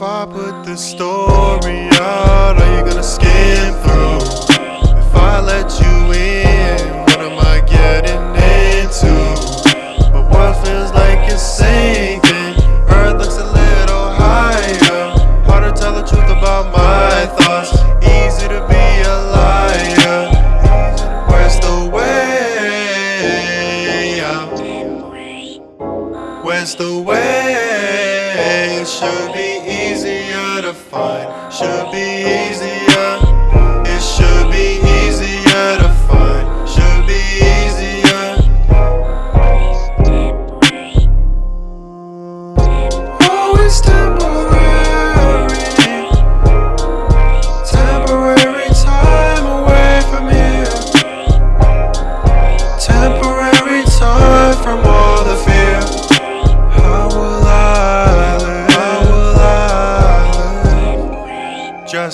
If I put the story out, are you gonna skim through? If I let you in, what am I getting into? My world feels like it's sinking. Earth looks a little higher. Hard to tell the truth about my thoughts. Easy to be a liar. Where's the way out? Where's the way? Should be easier to find. Should be easier.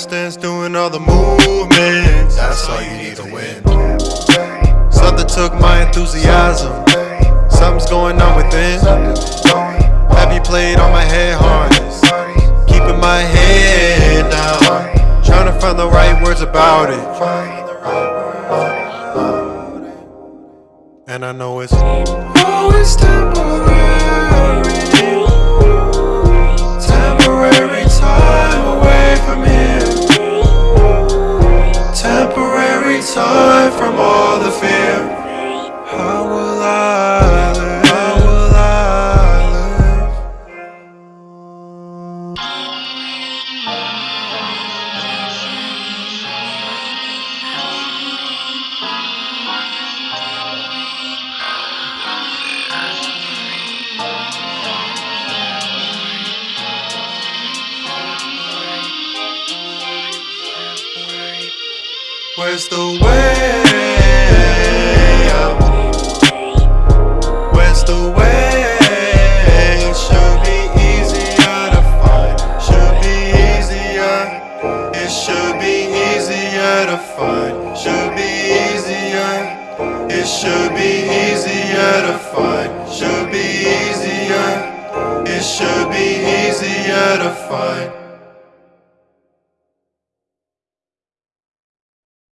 Dance doing all the movements. That's all you need to win. Something took my enthusiasm. Something's going on within. Have you played on my head harness? Keeping my head down. Trying to find the right words about it. And I know it's oh, always temporary. Temporary Temporary time from all the fear. How will I live? How will I live? Where's the way? Where's the way? It should be easier to find. Should be easier. It should be easier to find. Should be easier. It should be easier to find. Should be easier. It should be easier to find.